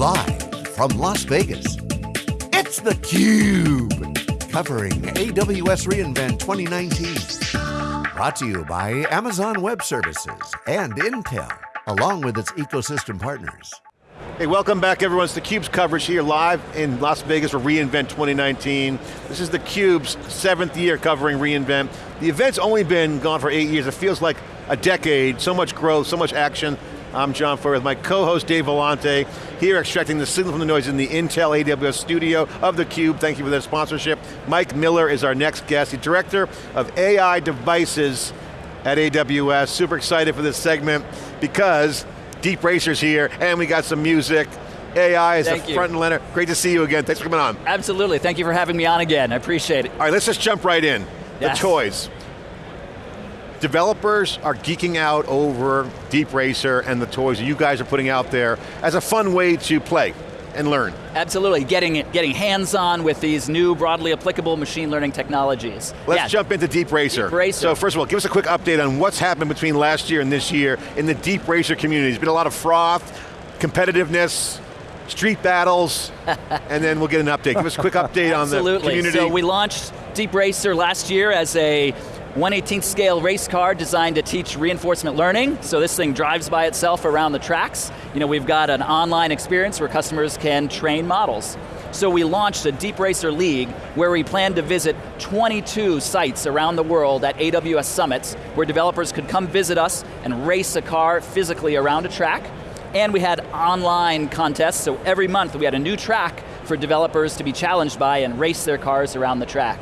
Live from Las Vegas, it's theCUBE. Covering AWS reInvent 2019. Brought to you by Amazon Web Services and Intel, along with its ecosystem partners. Hey, welcome back everyone. It's theCUBE's coverage here live in Las Vegas for reInvent 2019. This is theCUBE's seventh year covering reInvent. The event's only been gone for eight years. It feels like a decade, so much growth, so much action. I'm John Furrier with my co-host Dave Vellante, here extracting the signal from the noise in the Intel AWS studio of theCUBE. Thank you for their sponsorship. Mike Miller is our next guest, the Director of AI Devices at AWS. Super excited for this segment because Deep Racer's here and we got some music. AI is Thank the you. front and center. Great to see you again. Thanks for coming on. Absolutely, thank you for having me on again, I appreciate it. All right, let's just jump right in. Yes. The toys. Developers are geeking out over Deep Racer and the toys that you guys are putting out there as a fun way to play and learn. Absolutely, getting, getting hands-on with these new broadly applicable machine learning technologies. Let's Yeah. jump into Deep Racer. Deep Racer. So first of all, give us a quick update on what's happened between last year and this year in the Deep Racer community. There's been a lot of froth, competitiveness, street battles, and then we'll get an update. Give us a quick update on the Absolutely. community. So we launched Deep Racer last year as a 1/18th scale race car designed to teach reinforcement learning. So this thing drives by itself around the tracks. You know, we've got an online experience where customers can train models. So we launched a Deep Racer League where we plan to visit 22 sites around the world at AWS summits where developers could come visit us and race a car physically around a track. And we had online contests, so every month we had a new track for developers to be challenged by and race their cars around the track.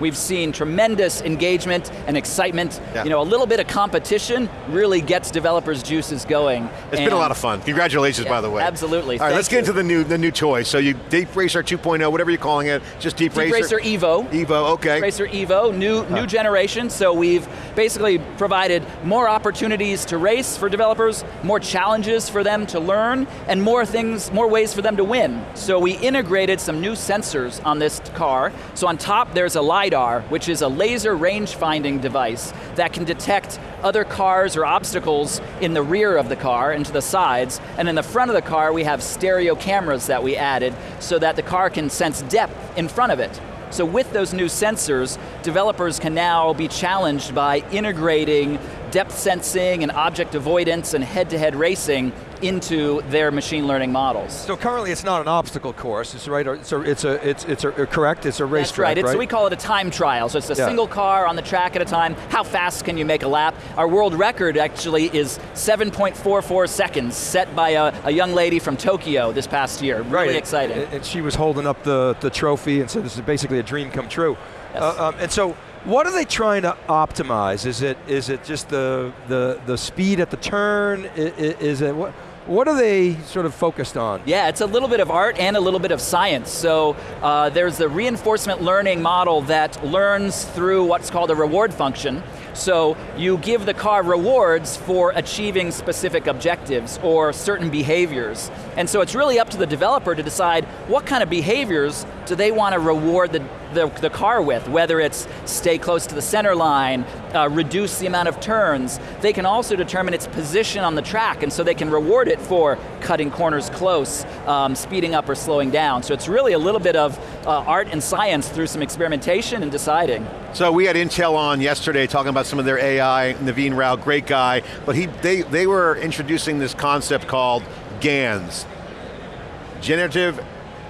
We've seen tremendous engagement and excitement. Yeah. You know, a little bit of competition really gets developers' juices going. It's been a lot of fun. Congratulations, Yeah, by the way. absolutely. All right, let's get into the new the new toy. So you Deep Racer 2.0, whatever you're calling it, just Deep, Deep Racer Evo. Evo, okay. Racer Evo, new, new generation, so we've basically provided more opportunities to race for developers, more challenges for them to learn, and more things, more ways for them to win. So we integrated some new sensors on this car. So on top there's a LiDAR, which is a laser range finding device that can detect other cars or obstacles in the rear of the car and to the sides, and in the front of the car we have stereo cameras that we added so that the car can sense depth in front of it. So with those new sensors, developers can now be challenged by integrating depth sensing and object avoidance and head-to-head racing into their machine learning models. So currently it's not an obstacle course, it's right, it's a, it's a, it's, it's a, correct, it's a race That's track, right, it's, we call it a time trial. So it's a Yeah. single car on the track at a time. How fast can you make a lap? Our world record actually is 7.44 seconds, set by a, a young lady from Tokyo this past year. Really Right, exciting. And, and she was holding up the, the trophy and said this is basically a dream come true. Yes. Uh, um, and so, what are they trying to optimize? Is it is it just the the, the speed at the turn? I- i- Is it what? What are they sort of focused on? Yeah, it's a little bit of art and a little bit of science. So uh, there's the reinforcement learning model that learns through what's called a reward function. So you give the car rewards for achieving specific objectives or certain behaviors. And so it's really up to the developer to decide what kind of behaviors do they want to reward the, the, the car with, whether it's stay close to the center line, uh, reduce the amount of turns. They can also determine its position on the track, and so they can reward it for cutting corners close, um, speeding up or slowing down. So it's really a little bit of uh, art and science through some experimentation and deciding. So we had Intel on yesterday talking about some of their AI, Naveen Rao, great guy, but he, they, they were introducing this concept called GANs, Generative,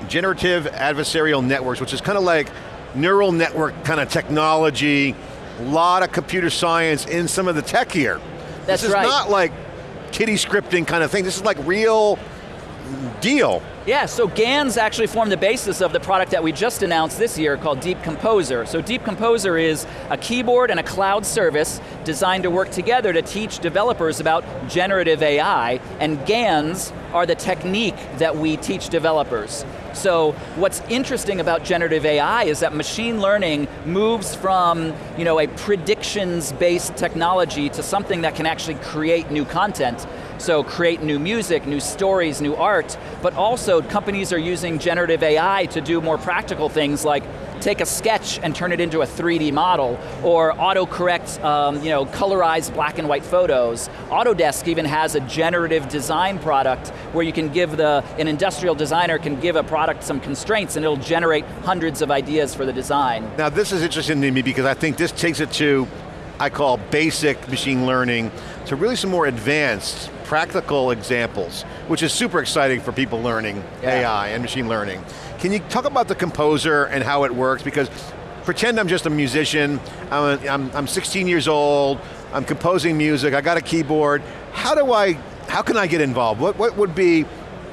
Generative Adversarial Networks, which is kind of like neural network kind of technology, a lot of computer science in some of the tech here. That's this is right. not like kitty scripting kind of thing, this is like real deal. Yeah, so GANs actually form the basis of the product that we just announced this year called Deep Composer. So Deep Composer is a keyboard and a cloud service designed to work together to teach developers about generative AI, and GANs are the technique that we teach developers. So what's interesting about generative AI is that machine learning moves from you know, a predictions-based technology to something that can actually create new content. So create new music, new stories, new art, but also companies are using generative AI to do more practical things like take a sketch and turn it into a 3D model, or autocorrect, um, you know, colorize black and white photos. Autodesk even has a generative design product where you can give the, an industrial designer can give a product some constraints and it'll generate hundreds of ideas for the design. Now this is interesting to me because I think this takes it to, I call basic machine learning, to really some more advanced, practical examples, which is super exciting for people learning Yeah. AI and machine learning. Can you talk about the composer and how it works? Because pretend I'm just a musician, I'm, a, I'm, I'm 16 years old, I'm composing music, I got a keyboard. How do I, how can I get involved? What, what would be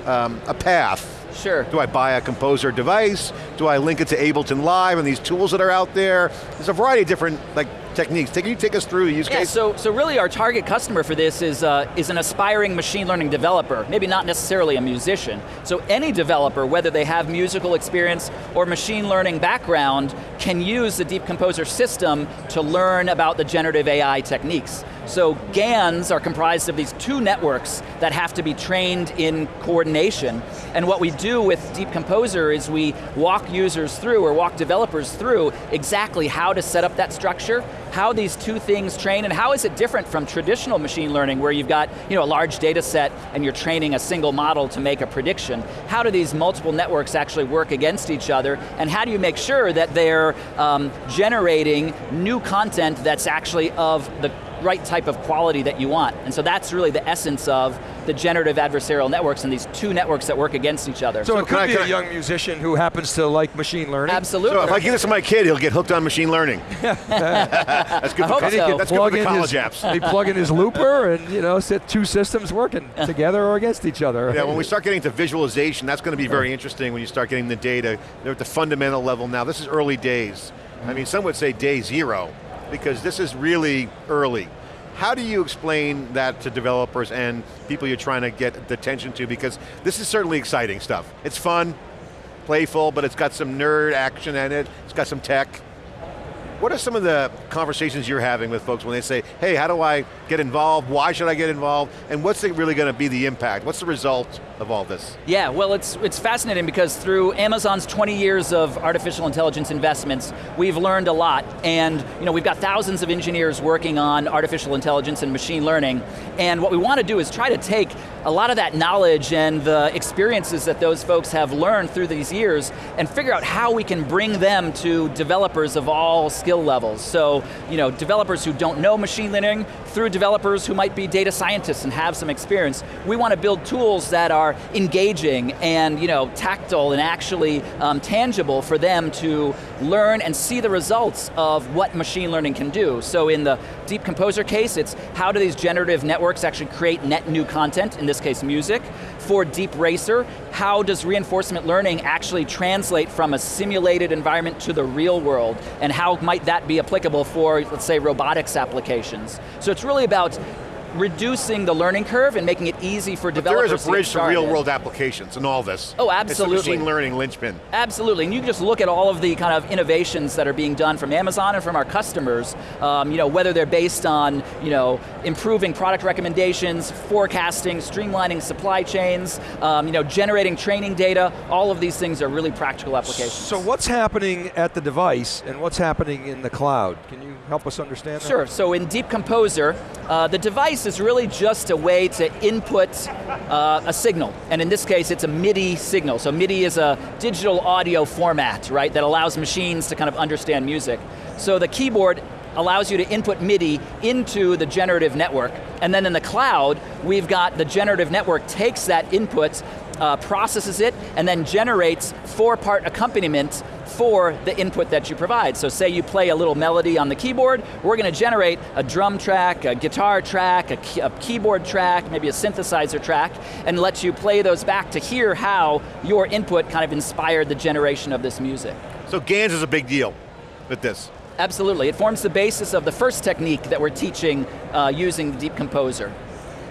um, a path? Sure. Do I buy a composer device? Do I link it to Ableton Live and these tools that are out there? There's a variety of different like techniques. Can you take us through the use Yeah, case? so, so really our target customer for this is, uh, is an aspiring machine learning developer, maybe not necessarily a musician. So any developer, whether they have musical experience or machine learning background, can use the Deep Composer system to learn about the generative AI techniques. So GANs are comprised of these two networks that have to be trained in coordination. And what we do with Deep Composer is we walk users through, or walk developers through, exactly how to set up that structure, how these two things train, and how is it different from traditional machine learning where you've got you know, a large data set and you're training a single model to make a prediction. How do these multiple networks actually work against each other, and how do you make sure that they're um, generating new content that's actually of the right type of quality that you want. And so that's really the essence of the generative adversarial networks and these two networks that work against each other. So, it can could I- be can a I- young musician who happens to like machine learning. Absolutely. so if I give this to my kid, he'll get hooked on machine learning. That's good I for, so. that's good for plug the in college his, apps. They plug in his looper and you know, set two systems working together or against each other. Yeah, when we start getting to visualization, that's going to be very interesting when you start getting the data. They're at the fundamental level now. This is early days. I mean, some would say day zero, because this is really early. How do you explain that to developers and people you're trying to get attention to? Because this is certainly exciting stuff. It's fun, playful, but it's got some nerd action in it. It's got some tech. What are some of the conversations you're having with folks when they say, hey, how do I get involved? Why should I get involved? And what's really going to be the impact? What's the result of all this? Yeah, well it's, it's fascinating because through Amazon's 20 years of artificial intelligence investments, we've learned a lot. And you know, we've got thousands of engineers working on artificial intelligence and machine learning. And what we want to do is try to take a lot of that knowledge and the experiences that those folks have learned through these years and figure out how we can bring them to developers of all skill levels. So, you know, developers who don't know machine learning, through developers who might be data scientists and have some experience. We want to build tools that are engaging and, you know, tactile and actually um, tangible for them to learn and see the results of what machine learning can do. So in the Deep Composer case, it's how do these generative networks actually create net new content, in this case music. For Deep Racer, how does reinforcement learning actually translate from a simulated environment to the real world, and how might that be applicable for, let's say, robotics applications? So it's really about reducing the learning curve and making it easy for But developers there is a bridge to started. real world applications in all this. Oh, It's absolutely. the machine learning linchpin. Absolutely, and you can just look at all of the kind of innovations that are being done from Amazon and from our customers, um, you know, whether they're based on, you know, improving product recommendations, forecasting, streamlining supply chains, um, you know, generating training data, all of these things are really practical applications. So what's happening at the device and what's happening in the cloud? Can you help us understand that? Sure, so in Deep Composer, uh, the device is really just a way to input uh, a signal. And in this case, it's a MIDI signal. So MIDI is a digital audio format, right, that allows machines to kind of understand music. So the keyboard allows you to input MIDI into the generative network. And then in the cloud, we've got the generative network takes that input, uh, processes it, and then generates four-part accompaniment for the input that you provide. So say you play a little melody on the keyboard, we're going to generate a drum track, a guitar track, a, key, a keyboard track, maybe a synthesizer track, and let you play those back to hear how your input kind of inspired the generation of this music. So GANs is a big deal with this. Absolutely, it forms the basis of the first technique that we're teaching uh, using the Deep Composer.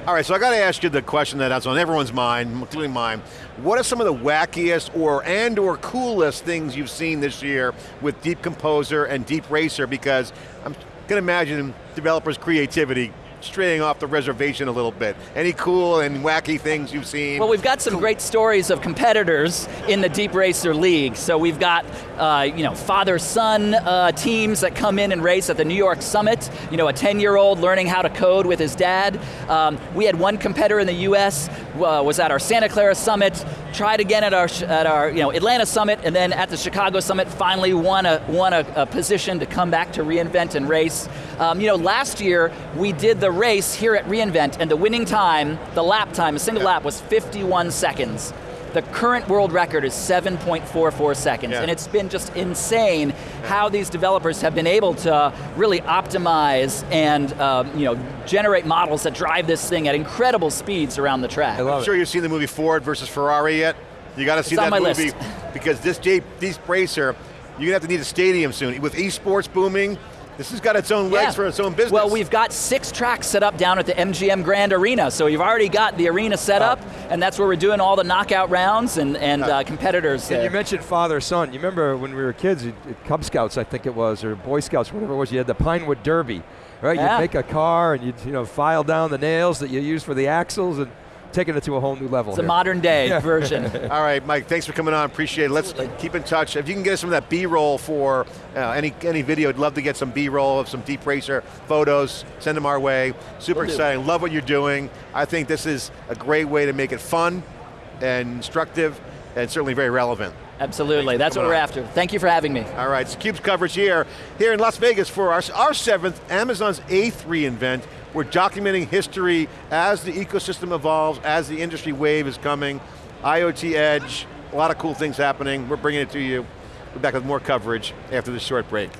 All right, so I got to ask you the question that's on everyone's mind, including mine. What are some of the wackiest or and or coolest things you've seen this year with Deep Composer and Deep Racer? Because I'm going to imagine developers' creativity straying off the reservation a little bit. Any cool and wacky things you've seen? Well, we've got some great stories of competitors in the Deep Racer League. So we've got, uh, you know, father-son uh, teams that come in and race at the New York Summit. You know, a 10-year-old learning how to code with his dad. Um, we had one competitor in the U.S. Uh, was at our Santa Clara Summit, tried again at our at our you know Atlanta Summit, and then at the Chicago Summit, finally won a won a, a position to come back to reInvent and race. Um, you know, last year we did the race here at reInvent, and the winning time, the lap time, a single yeah. lap, was 51 seconds. The current world record is 7.44 seconds, yeah. and it's been just insane yeah. how these developers have been able to really optimize and um, you know generate models that drive this thing at incredible speeds around the track. I'm sure you've seen the movie Ford versus Ferrari yet. You got to see it's that movie list. because this Deep, Deep Racer, you're going to have to need a stadium soon. With esports booming, this has got its own legs yeah. for its own business. Well, we've got six tracks set up down at the MGM Grand Arena, so you've already got the arena set up, and that's where we're doing all the knockout rounds and, and uh, competitors. And you mentioned father-son. You remember when we were kids, Cub Scouts, I think it was, or Boy Scouts, whatever it was, you had the Pinewood Derby, right? Yeah. You'd make a car, and you'd you know, file down the nails that you use for the axles, and taking it to a whole new level. It's here. a modern day yeah. version. All right, Mike, thanks for coming on, appreciate it. Let's Absolutely. keep in touch. If you can get us some of that B-roll for uh, any, any video, I'd love to get some B-roll of some Deep Racer photos, send them our way. Super we'll exciting, do. love what you're doing. I think this is a great way to make it fun and instructive and certainly very relevant. Absolutely, that's what we're on. after. Thank you for having me. All right, so CUBE's coverage here, here in Las Vegas for our, our seventh, Amazon's eighth reInvent. We're documenting history as the ecosystem evolves, as the industry wave is coming, IoT Edge, a lot of cool things happening. We're bringing it to you. We're back with more coverage after this short break.